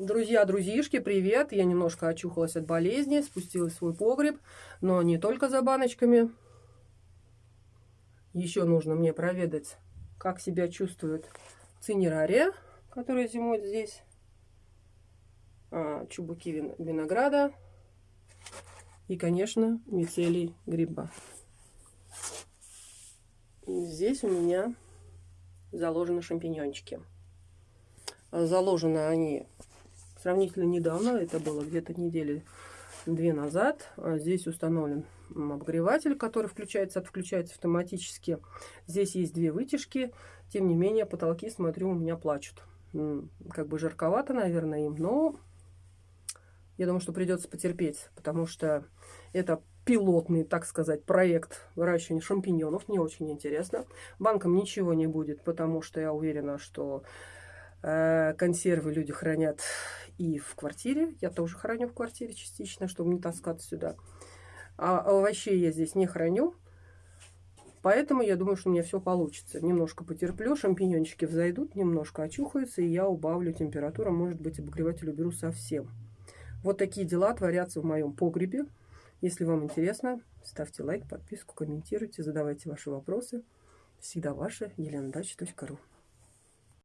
Друзья, друзьишки, привет! Я немножко очухалась от болезни, спустилась в свой погреб, но не только за баночками. Еще нужно мне проведать, как себя чувствует цинерария, которая зимует здесь, а, чубуки винограда и, конечно, мицелий гриба. Здесь у меня заложены шампиньончики. Заложены они сравнительно недавно, это было где-то недели две назад. А здесь установлен обогреватель, который включается, отключается автоматически. Здесь есть две вытяжки, тем не менее потолки, смотрю, у меня плачут. Как бы жарковато, наверное, им, но я думаю, что придется потерпеть, потому что это пилотный, так сказать, проект выращивания шампиньонов. Мне очень интересно. Банкам ничего не будет, потому что я уверена, что э, консервы люди хранят и в квартире. Я тоже храню в квартире частично, чтобы не таскаться сюда. А овощей я здесь не храню. Поэтому я думаю, что у меня все получится. Немножко потерплю, шампиньончики взойдут, немножко очухаются, и я убавлю температуру. Может быть, обогреватель уберу совсем. Вот такие дела творятся в моем погребе. Если вам интересно, ставьте лайк, подписку, комментируйте, задавайте ваши вопросы. Всегда ваша елена